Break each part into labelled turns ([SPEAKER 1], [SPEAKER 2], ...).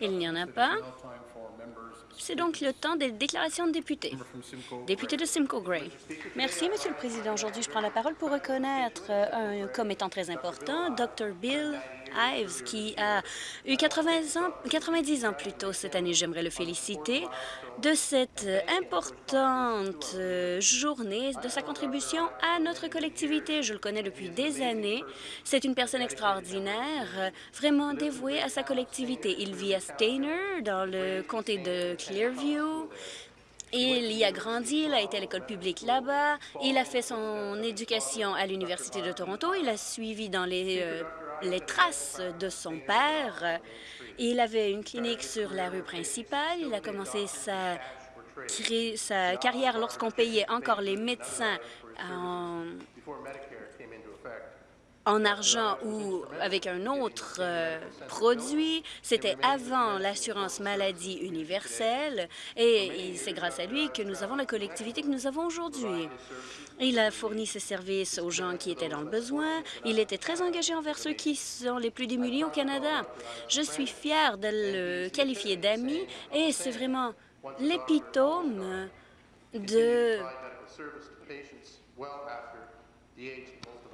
[SPEAKER 1] Il n'y en a pas. C'est donc le temps des déclarations de députés. Député de Simcoe Gray. Merci, Monsieur le Président. Aujourd'hui, je prends la parole pour reconnaître euh, un comme étant très important Dr. Bill Ives, qui a eu 80 ans, 90 ans plus tôt cette année. J'aimerais le féliciter de cette importante euh, journée, de sa contribution à notre collectivité. Je le connais depuis des années. C'est une personne extraordinaire, vraiment dévouée à sa collectivité. Il vit à Stainer, dans le comté de Clearview. Il y a grandi, il a été à l'école publique là-bas, il a fait son éducation à l'Université de Toronto, il a suivi dans les euh, les traces de son père. Il avait une clinique sur la rue principale. Il a commencé sa, carrière lorsqu'on payait encore les médecins en, en argent ou avec un autre euh, produit. C'était avant l'assurance maladie universelle et c'est grâce à lui que nous avons la collectivité que nous avons aujourd'hui. Il a fourni ses services aux gens qui étaient dans le besoin. Il était très engagé envers ceux qui sont les plus démunis au Canada. Je suis fière de le qualifier d'ami et c'est vraiment l'épitome de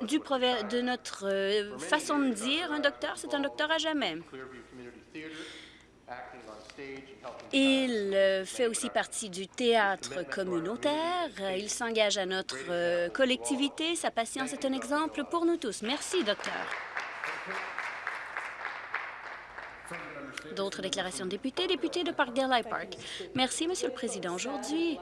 [SPEAKER 1] du de notre euh, façon de dire, un docteur, c'est un docteur à jamais. Il euh, fait aussi partie du théâtre communautaire. Il s'engage à notre euh, collectivité. Sa patience est un exemple pour nous tous. Merci, docteur. D'autres déclarations de députés. Député de Parkdale High Park. Merci, Monsieur le Président. Aujourd'hui,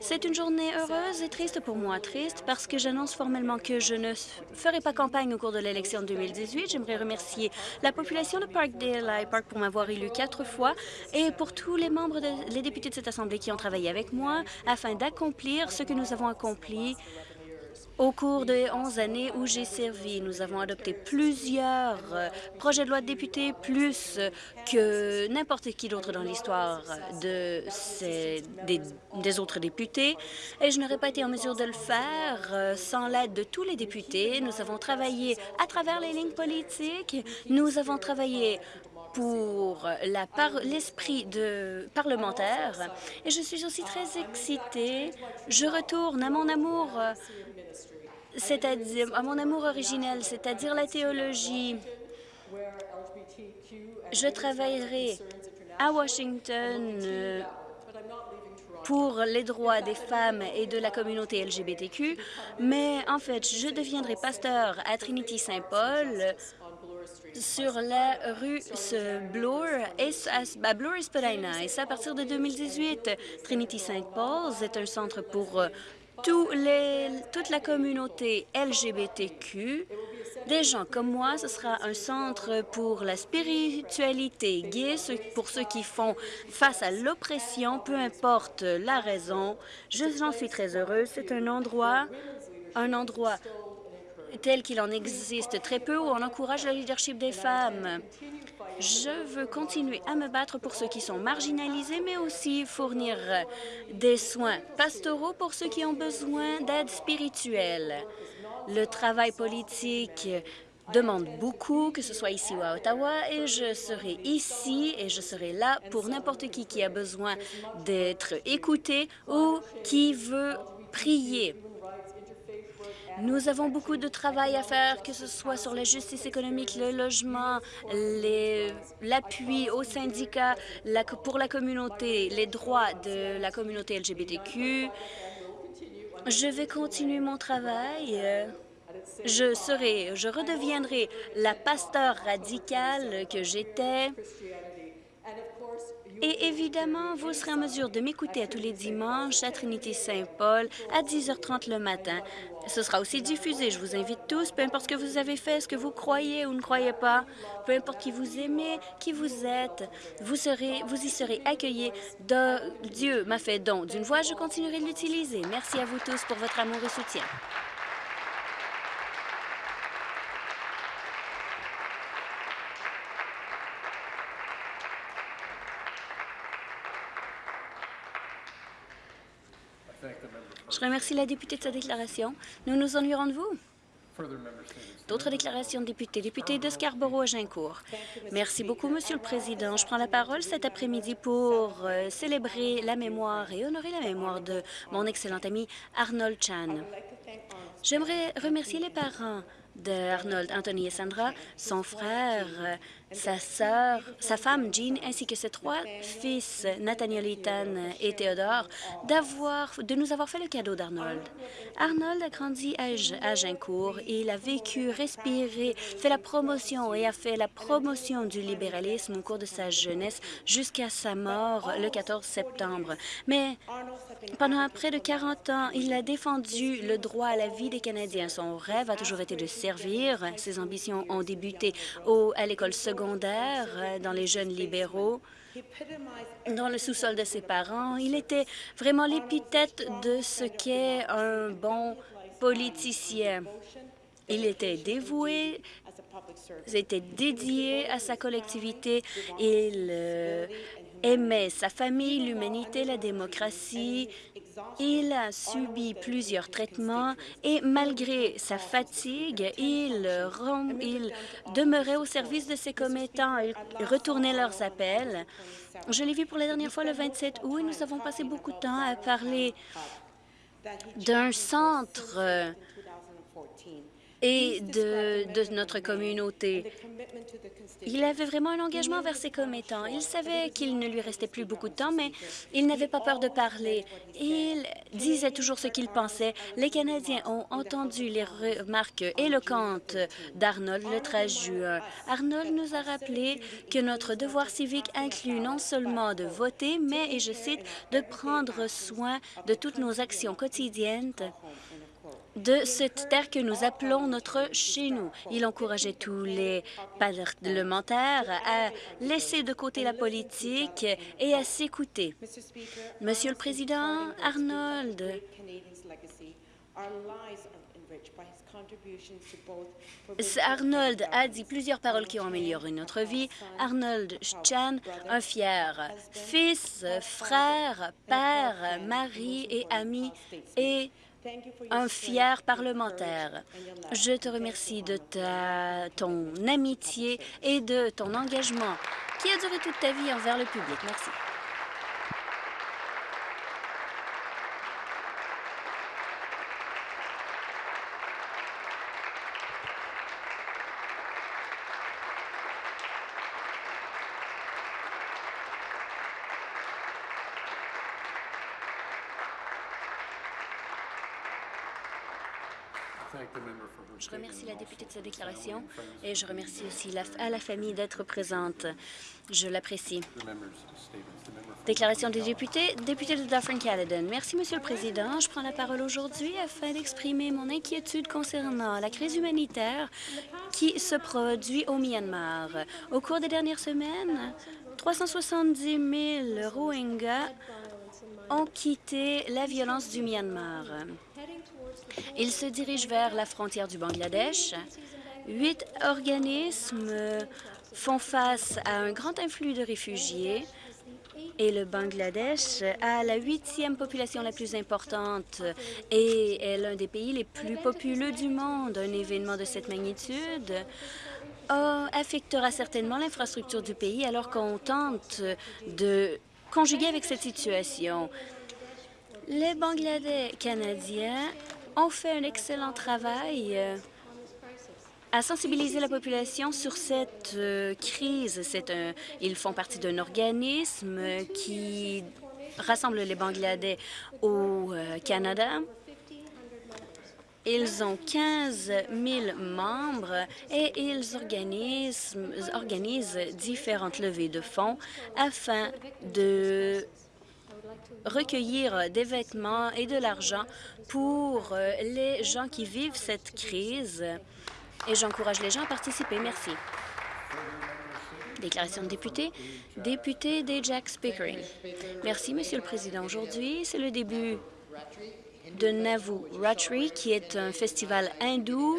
[SPEAKER 1] c'est une journée heureuse et triste pour moi. Triste parce que j'annonce formellement que je ne ferai pas campagne au cours de l'élection de 2018. J'aimerais remercier la population de Parkdale High Park pour m'avoir élu quatre fois et pour tous les membres, les députés de cette Assemblée qui ont travaillé avec moi afin d'accomplir ce que nous avons accompli au cours des 11 années où j'ai servi, nous avons adopté plusieurs euh, projets de loi de députés, plus que n'importe qui d'autre dans l'histoire de des, des, autres députés, et je n'aurais pas été en mesure de le faire euh, sans l'aide de tous les députés. Nous avons travaillé à travers les lignes politiques, nous avons travaillé pour l'esprit de parlementaire. Et je suis aussi très excitée. Je retourne à mon amour c'est-à-dire à mon amour originel, c'est-à-dire la théologie. Je travaillerai à Washington euh, pour les droits des femmes et de la communauté LGBTQ, mais en fait, je deviendrai pasteur à Trinity Saint-Paul sur la rue Bloor et et ça à partir de 2018. Trinity Saint-Paul est un centre pour toute la communauté LGBTQ. Des gens comme moi, ce sera un centre pour la spiritualité gay, pour ceux qui font face à l'oppression, peu importe la raison. J'en suis très heureuse. C'est un endroit, un endroit tel qu'il en existe très peu, où on encourage le leadership des femmes. Je veux continuer à me battre pour ceux qui sont marginalisés, mais aussi fournir des soins pastoraux pour ceux qui ont besoin d'aide spirituelle. Le travail politique demande beaucoup, que ce soit ici ou à Ottawa, et je serai ici et je serai là pour n'importe qui qui a besoin d'être écouté ou qui veut prier. Nous avons beaucoup de travail à faire, que ce soit sur la justice économique, le logement, l'appui aux syndicats, pour la communauté, les droits de la communauté LGBTQ. Je vais continuer mon travail. Je serai, je redeviendrai la pasteur radicale que j'étais. Et évidemment, vous serez en mesure de m'écouter à tous les dimanches à Trinité Saint-Paul à 10h30 le matin. Ce sera aussi diffusé. Je vous invite tous, peu importe ce que vous avez fait, ce que vous croyez ou ne croyez pas, peu importe qui vous aimez, qui vous êtes, vous, serez, vous y serez accueillis. Dieu m'a fait don d'une voix, je continuerai de l'utiliser. Merci à vous tous pour votre amour et soutien. Remercie la députée de sa déclaration. Nous nous ennuierons de vous. D'autres déclarations de députés. Député de Scarborough-Agincourt. Merci beaucoup, Monsieur le Président. Je prends la parole cet après-midi pour euh, célébrer la mémoire et honorer la mémoire de mon excellent ami Arnold Chan. J'aimerais remercier les parents d'Arnold, Anthony et Sandra, son frère, sa sœur, sa femme Jean, ainsi que ses trois fils, Nathaniel, Ethan et Théodore, de nous avoir fait le cadeau d'Arnold. Arnold a grandi à Agincourt et il a vécu, respiré, fait la promotion et a fait la promotion du libéralisme au cours de sa jeunesse jusqu'à sa mort le 14 septembre. Mais pendant près de 40 ans, il a défendu le droit à la vie des Canadiens. Son rêve a toujours été de servir. Ses ambitions ont débuté au, à l'école secondaire, euh, dans les jeunes libéraux, dans le sous-sol de ses parents. Il était vraiment l'épithète de ce qu'est un bon politicien. Il était dévoué, était dédié à sa collectivité. Il euh, aimait sa famille, l'humanité, la démocratie. Il a subi plusieurs traitements et malgré sa fatigue, il, il demeurait au service de ses commettants. Il retournait leurs appels. Je l'ai vu pour la dernière fois le 27 août et nous avons passé beaucoup de temps à parler d'un centre et de, de, notre communauté. Il avait vraiment un engagement vers ses commettants. Il savait qu'il ne lui restait plus beaucoup de temps, mais il n'avait pas peur de parler. Il disait toujours ce qu'il pensait. Les Canadiens ont entendu les remarques éloquentes d'Arnold le 13 juin. Arnold nous a rappelé que notre devoir civique inclut non seulement de voter, mais, et je cite, de prendre soin de toutes nos actions quotidiennes de cette terre que nous appelons notre chez nous. Il encourageait tous les parlementaires à laisser de côté la politique et à s'écouter. Monsieur le Président, Arnold Arnold a dit plusieurs paroles qui ont amélioré notre vie. Arnold Chan, un fier fils, frère, père, mari et ami, et un fier parlementaire. Je te remercie de ta, ton amitié et de ton engagement qui a duré toute ta vie envers le public. Merci. Je remercie la députée de sa déclaration et je remercie aussi la, à la famille d'être présente. Je l'apprécie. Déclaration des députés. Député de Dufferin-Caledon. Merci, Monsieur le Président. Je prends la parole aujourd'hui afin d'exprimer mon inquiétude concernant la crise humanitaire qui se produit au Myanmar. Au cours des dernières semaines, 370 000 Rohingyas ont quitté la violence du Myanmar. Ils se dirigent vers la frontière du Bangladesh. Huit organismes font face à un grand influx de réfugiés et le Bangladesh a la huitième population la plus importante et est l'un des pays les plus populeux du monde. Un événement de cette magnitude affectera certainement l'infrastructure du pays alors qu'on tente de conjuguer avec cette situation. Les Bangladais canadiens ont fait un excellent travail euh, à sensibiliser la population sur cette euh, crise. Ils font partie d'un organisme qui rassemble les Bangladais au euh, Canada. Ils ont 15 000 membres et ils organisent différentes levées de fonds afin de recueillir des vêtements et de l'argent pour euh, les gens qui vivent cette crise. Et j'encourage les gens à participer. Merci. Déclaration de député. Député des Jack Pickering. Merci, Monsieur le Président. Aujourd'hui, c'est le début de Navu Ratri, qui est un festival hindou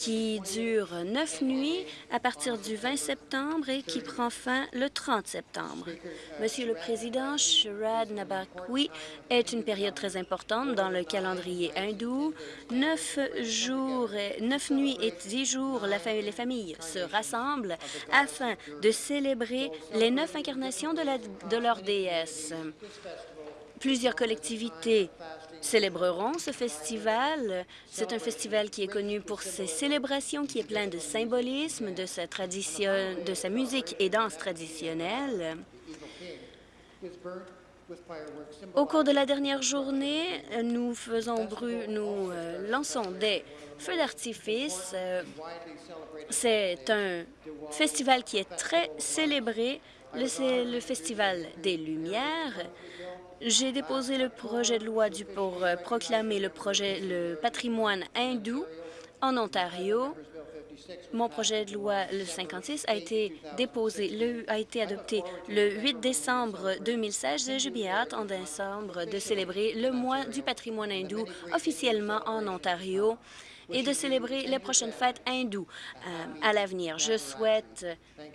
[SPEAKER 1] qui dure neuf nuits à partir du 20 septembre et qui prend fin le 30 septembre. Monsieur le Président, Sharad Nabakwi est une période très importante dans le calendrier hindou. Neuf jours, neuf nuits et dix jours, les familles se rassemblent afin de célébrer les neuf incarnations de leur déesse. Plusieurs collectivités célébreront ce festival. C'est un festival qui est connu pour ses célébrations, qui est plein de symbolisme, de sa, tradition, de sa musique et danse traditionnelle. Au cours de la dernière journée, nous faisons bru nous euh, lançons des feux d'artifice. Euh, C'est un festival qui est très célébré, le, le Festival des Lumières. J'ai déposé le projet de loi du, pour euh, proclamer le, projet, le patrimoine hindou en Ontario. Mon projet de loi, le 56, a été déposé, le, a été adopté le 8 décembre 2016. J'ai bien hâte en décembre de célébrer le mois du patrimoine hindou officiellement en Ontario et de célébrer les prochaines fêtes hindoues euh, à l'avenir. Je souhaite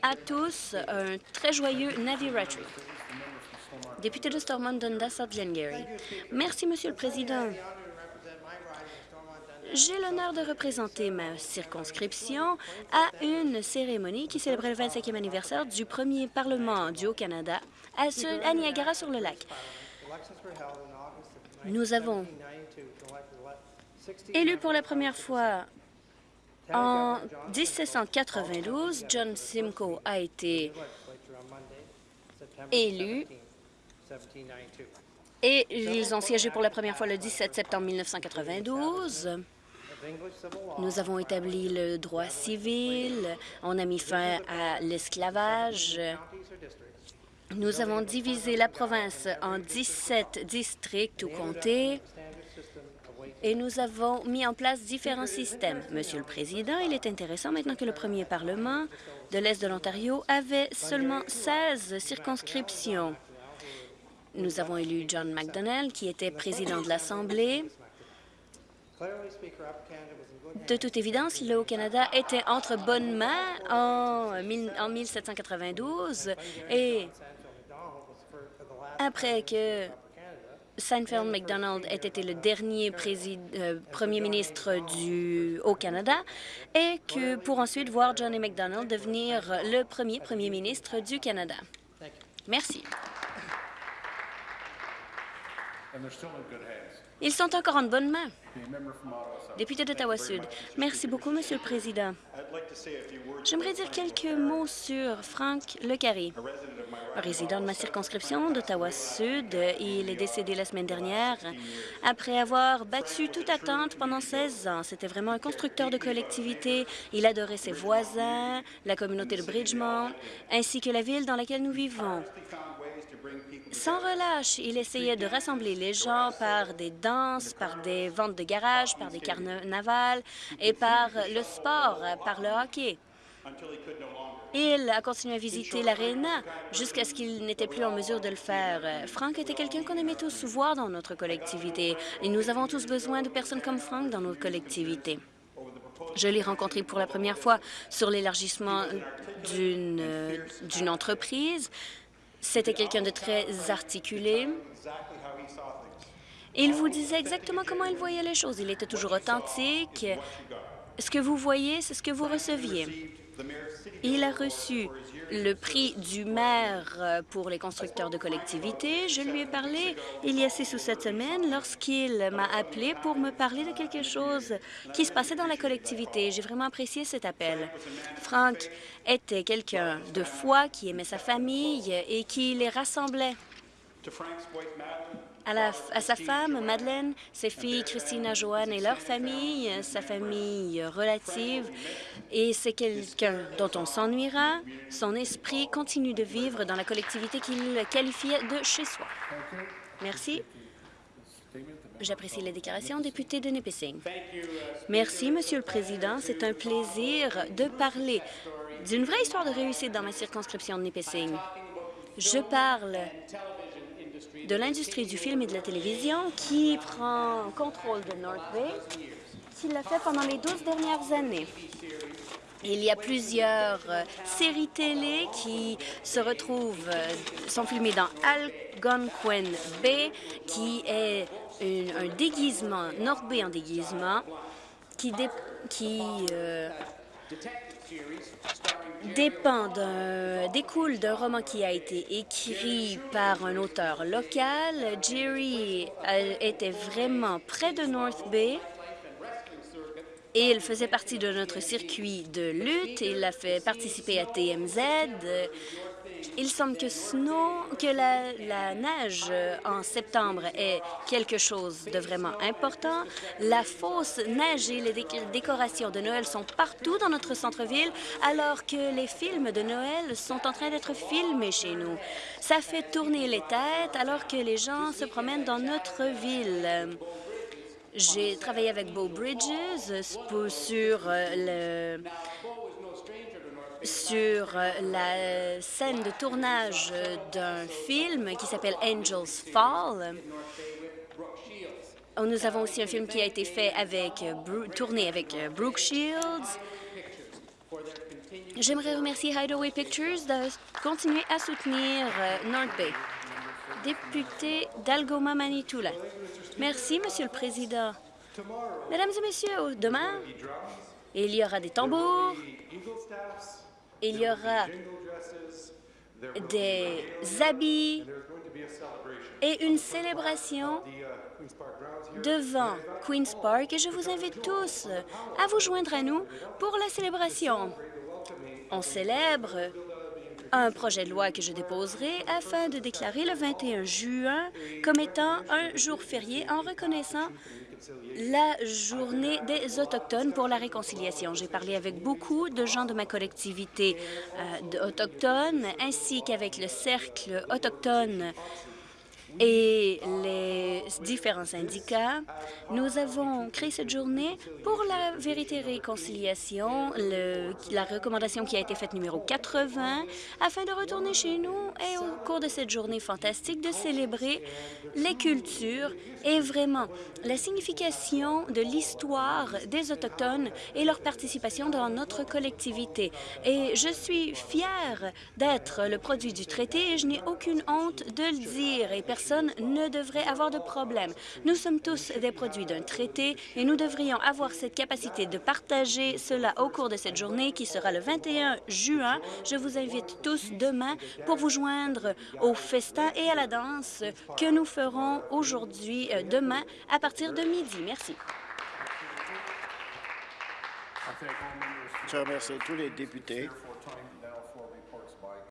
[SPEAKER 1] à tous un très joyeux Navratri. Député de Stormont, Dundas, Glengarry. Merci, Monsieur le Président. J'ai l'honneur de représenter ma circonscription à une cérémonie qui célébrait le 25e anniversaire du premier Parlement du Haut-Canada à Niagara-sur-le-Lac. Nous avons élu pour la première fois en 1792. John Simcoe a été élu et ils ont siégé pour la première fois le 17 septembre 1992. Nous avons établi le droit civil, on a mis fin à l'esclavage. Nous avons divisé la province en 17 districts ou comtés et nous avons mis en place différents systèmes. Monsieur le Président, il est intéressant maintenant que le premier Parlement de l'Est de l'Ontario avait seulement 16 circonscriptions. Nous avons élu John McDonnell, qui était président de l'Assemblée. De toute évidence, le Haut-Canada était entre bonnes mains en, en 1792 et après que Seinfeld MacDonald ait été le dernier euh, premier ministre du Haut-Canada et que pour ensuite voir Johnny MacDonald devenir le premier premier ministre du Canada. Merci. Ils sont encore en bonne main. Député d'Ottawa-Sud. Merci beaucoup, Monsieur le Président. J'aimerais dire quelques mots sur Frank Lecarry, résident de ma circonscription d'Ottawa-Sud. Il est décédé la semaine dernière après avoir battu toute attente pendant 16 ans. C'était vraiment un constructeur de collectivité. Il adorait ses voisins, la communauté de Bridgemont, ainsi que la ville dans laquelle nous vivons. Sans relâche, il essayait de rassembler les gens par des danses, par des ventes de garage, par des carnavals et par le sport, par le hockey. Il a continué à visiter l'aréna jusqu'à ce qu'il n'était plus en mesure de le faire. Frank était quelqu'un qu'on aimait tous voir dans notre collectivité et nous avons tous besoin de personnes comme Frank dans notre collectivité. Je l'ai rencontré pour la première fois sur l'élargissement d'une entreprise. C'était quelqu'un de très articulé. Il vous disait exactement comment il voyait les choses. Il était toujours authentique. Ce que vous voyez, c'est ce que vous receviez. Il a reçu le prix du maire euh, pour les constructeurs de collectivités. Je lui ai parlé il y a six ou sept semaines lorsqu'il m'a appelé pour me parler de quelque chose qui se passait dans la collectivité. J'ai vraiment apprécié cet appel. Frank était quelqu'un de foi qui aimait sa famille et qui les rassemblait à, sa femme, Madeleine, ses filles Christina, Joanne et leur famille, sa famille relative. Et c'est quelqu'un dont on s'ennuiera. Son esprit continue de vivre dans la collectivité qu'il qualifiait de chez soi. Merci. J'apprécie les déclarations. Député de Nipissing. Merci, Monsieur le Président. C'est un plaisir de parler d'une vraie histoire de réussite dans ma circonscription de Nipissing. Je parle de l'industrie du film et de la télévision qui prend contrôle de North Bay qu'il l'a fait pendant les 12 dernières années. Il y a plusieurs euh, séries télé qui se retrouvent, euh, sont filmées dans Algonquin Bay, qui est un déguisement, North Bay en déguisement, qui, qui euh, dépend découle d'un roman qui a été écrit par un auteur local. Jerry était vraiment près de North Bay et il faisait partie de notre circuit de lutte. Il a fait participer à TMZ. Il semble que, la, neige en septembre est quelque chose de vraiment important. La fausse neige et les décorations de Noël sont partout dans notre centre-ville, alors que les films de Noël sont en train d'être filmés chez nous. Ça fait tourner les têtes alors que les gens se promènent dans notre ville. J'ai travaillé avec Beau Bridges sur euh, le sur euh, la scène de tournage d'un film qui s'appelle Angels Fall. Nous avons aussi un film qui a été fait avec, tourné avec euh, Brooke Shields. J'aimerais remercier Hideaway Pictures de continuer à soutenir North Bay. Député d'Algoma Manitoula. Merci, Monsieur le Président. Mesdames et Messieurs, demain, il y aura des tambours, il y aura des habits et une célébration devant Queen's Park et je vous invite tous à vous joindre à nous pour la célébration. On célèbre un projet de loi que je déposerai afin de déclarer le 21 juin comme étant un jour férié en reconnaissant la journée des Autochtones pour la réconciliation. J'ai parlé avec beaucoup de gens de ma collectivité euh, autochtone ainsi qu'avec le Cercle autochtone et les différents syndicats, nous avons créé cette journée pour la vérité et réconciliation, la recommandation qui a été faite numéro 80, afin de retourner chez nous et au cours de cette journée fantastique de célébrer les cultures et vraiment la signification de l'histoire des Autochtones et leur participation dans notre collectivité. Et je suis fière d'être le produit du traité et je n'ai aucune honte de le dire. Et personne ne devrait avoir de problème. Nous sommes tous des produits d'un traité et nous devrions avoir cette capacité de partager cela au cours de cette journée qui sera le 21 juin. Je vous invite tous demain pour vous joindre au festin et à la danse que nous ferons aujourd'hui, demain, à partir de midi. Merci.
[SPEAKER 2] Je remercie tous les députés